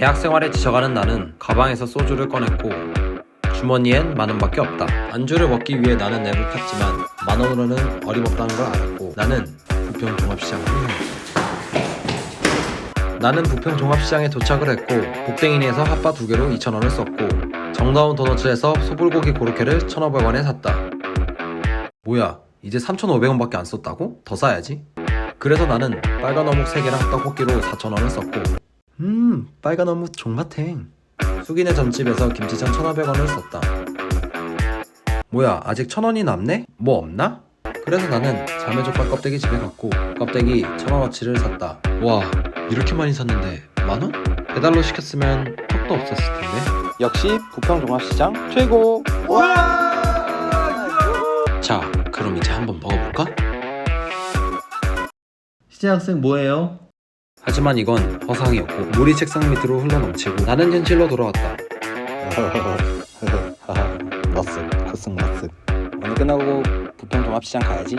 대학 생활에 지쳐가는 나는 가방에서 소주를 꺼냈고 주머니엔 만 원밖에 없다. 안주를 먹기 위해 나는 앱을 탔지만 만 원으로는 어림없다는 걸 알았고 나는 부평 종합시장을 나는 부평 종합시장에 도착을 했고 복댕이니에서 핫바 두 개로 2,000원을 썼고 정다운 도너츠에서 소불고기 고로케를 1,500원에 샀다. 뭐야 이제 3,500원밖에 안 썼다고? 더 사야지. 그래서 나는 빨간 어묵 3개랑 떡볶이로 4,000원을 썼고 음 빨간 어묵 종마탱 숙인의 전집에서 김치전 1,500원을 썼다. 뭐야 아직 1,000원이 남네? 뭐 없나? 그래서 나는 자매족발 껍데기 집에 갔고 껍데기 1,000원어치를 샀다. 와 이렇게 많이 샀는데 만원? 배달로 시켰으면 턱도 없었을 텐데. 역시 부평 종합시장 최고. 자 그럼 이제 한번 먹어볼까? 시재 학생 뭐해요? 하지만 이건 허상이었고 물이 책상 밑으로 흘러넘치고 나는 현실로 돌아왔다. 머쓱, 코쓱 머쓱. 오늘 끝나고 부평 종합시장 가야지.